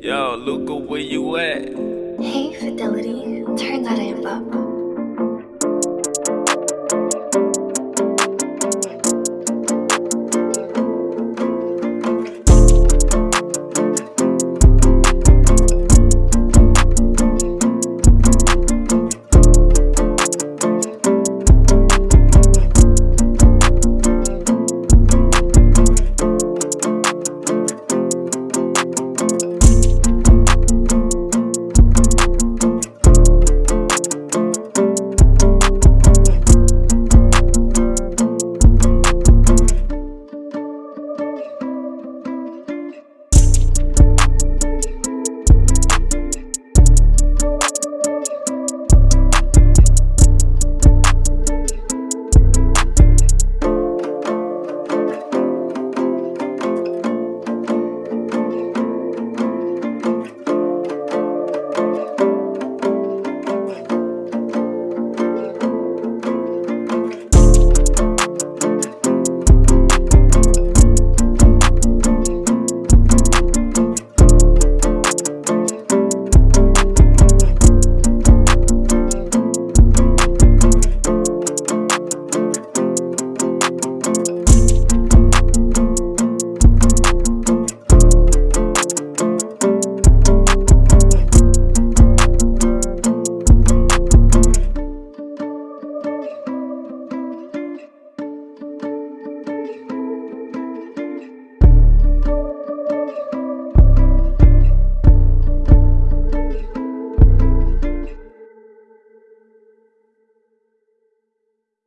Yo, Luca, where you at? Hey, Fidelity.